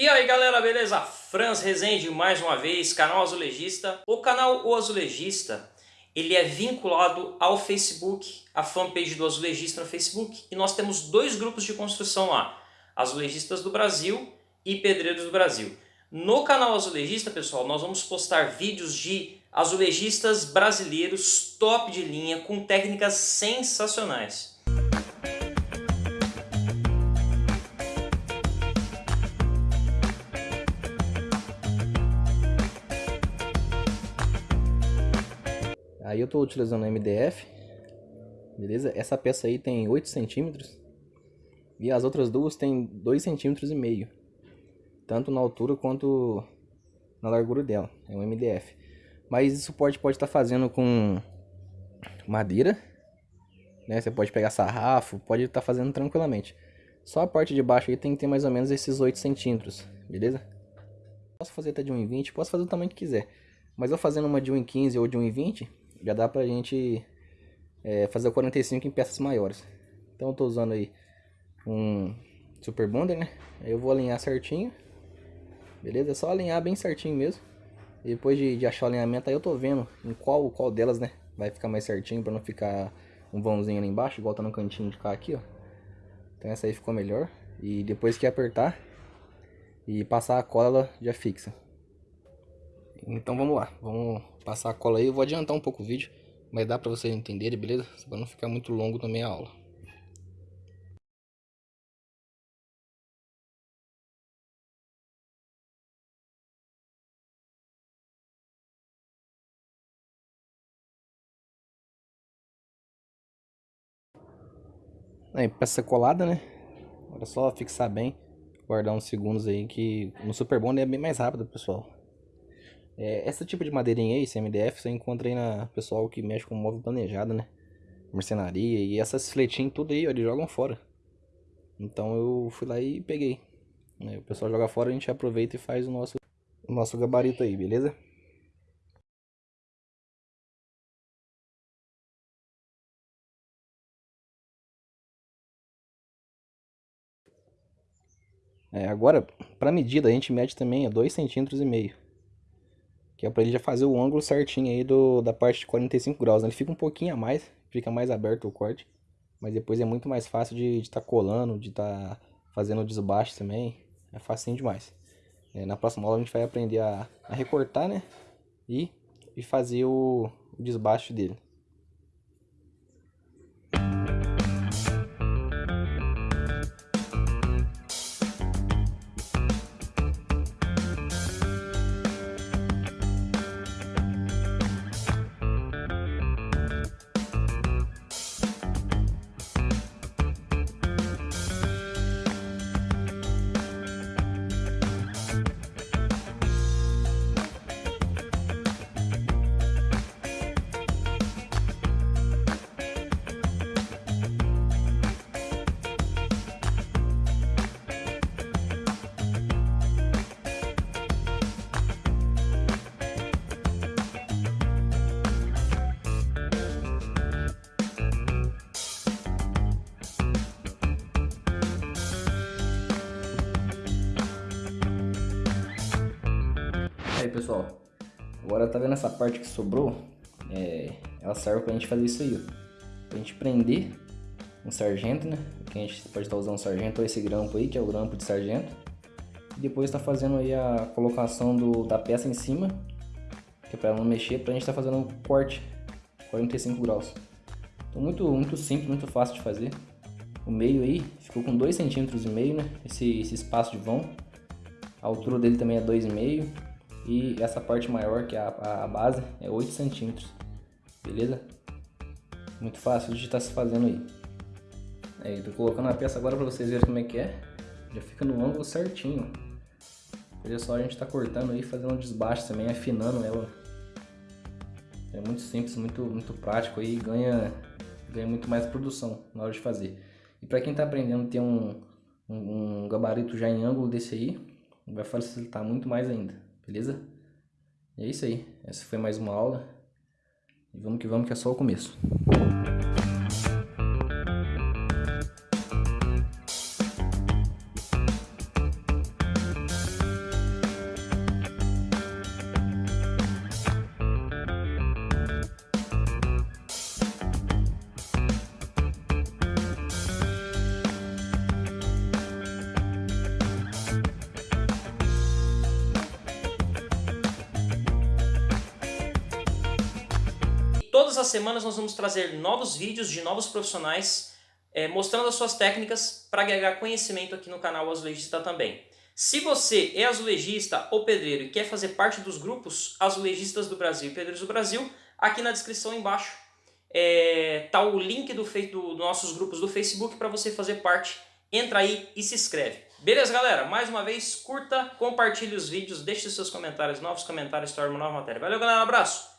E aí galera, beleza? Franz Rezende mais uma vez, canal Azulejista. O canal O Azulejista, ele é vinculado ao Facebook, a fanpage do Azulejista no Facebook. E nós temos dois grupos de construção lá, Azulejistas do Brasil e Pedreiros do Brasil. No canal Azulejista, pessoal, nós vamos postar vídeos de azulejistas brasileiros top de linha, com técnicas sensacionais. Aí eu estou utilizando MDF, beleza? Essa peça aí tem 8 centímetros e as outras duas tem 2 centímetros e meio, tanto na altura quanto na largura dela, é um MDF. Mas esse suporte pode estar tá fazendo com madeira, né? Você pode pegar sarrafo, pode estar tá fazendo tranquilamente. Só a parte de baixo aí tem que ter mais ou menos esses 8 centímetros, beleza? Posso fazer até de 1,20, posso fazer o tamanho que quiser. Mas eu fazendo uma de 1,15 ou de 1,20, já dá pra gente é, fazer o 45 em peças maiores. Então eu tô usando aí um Super Bonder, né? Eu vou alinhar certinho. Beleza? É só alinhar bem certinho mesmo. Depois de, de achar o alinhamento aí eu tô vendo em qual, qual delas, né? Vai ficar mais certinho pra não ficar um vãozinho ali embaixo, igual tá no cantinho de cá aqui, ó. Então essa aí ficou melhor. E depois que apertar e passar a cola, ela já fixa. Então vamos lá, vamos passar a cola aí. Eu vou adiantar um pouco o vídeo, mas dá pra vocês entenderem, beleza? Pra não ficar muito longo também a aula. Aí, peça colada, né? Agora é só fixar bem, guardar uns segundos aí que no Super Bond é bem mais rápido, pessoal. É, tipo de madeirinha aí, esse MDF, você encontra aí na pessoal que mexe com móvel planejado, né? Mercenaria e essas fletinhas tudo aí, ó, eles jogam fora. Então eu fui lá e peguei. Né? O pessoal joga fora, a gente aproveita e faz o nosso, o nosso gabarito aí, beleza? É, agora, para medida, a gente mede também a 2,5 centímetros e meio. Que é pra ele já fazer o ângulo certinho aí do, da parte de 45 graus. Né? Ele fica um pouquinho a mais, fica mais aberto o corte. Mas depois é muito mais fácil de estar tá colando, de estar tá fazendo o desbaste também. É facinho demais. É, na próxima aula a gente vai aprender a, a recortar, né? E, e fazer o, o desbaste dele. Pessoal, agora tá vendo essa parte que sobrou? É, ela serve pra gente fazer isso aí, ó. Pra gente prender um sargento, né? Que a gente pode estar usando sargento ou esse grampo aí, que é o grampo de sargento. E depois tá fazendo aí a colocação do, da peça em cima, que é pra não mexer, pra gente tá fazendo um corte 45 graus. Então muito, muito simples, muito fácil de fazer. O meio aí ficou com 2,5 centímetros e meio, né? Esse, esse espaço de vão. A altura dele também é 2,5 e essa parte maior, que é a, a base, é 8 centímetros. Beleza? Muito fácil de estar tá se fazendo aí. Aí, tô colocando a peça agora para vocês verem como é que é. Já fica no ângulo certinho. Olha só, a gente tá cortando aí, fazendo um desbaste também, afinando ela. É muito simples, muito, muito prático aí, ganha, ganha muito mais produção na hora de fazer. E para quem tá aprendendo ter um, um, um gabarito já em ângulo desse aí, vai facilitar muito mais ainda. Beleza? E é isso aí. Essa foi mais uma aula. E vamos que vamos que é só o começo. As semanas nós vamos trazer novos vídeos de novos profissionais é, mostrando as suas técnicas para agregar conhecimento aqui no canal Azulejista também. Se você é azulejista ou pedreiro e quer fazer parte dos grupos Azulejistas do Brasil e Pedreiros do Brasil, aqui na descrição embaixo está é, o link do, do, dos nossos grupos do Facebook para você fazer parte. Entra aí e se inscreve. Beleza, galera? Mais uma vez, curta, compartilhe os vídeos, deixe seus comentários, novos comentários, torne uma nova matéria. Valeu, galera, um abraço!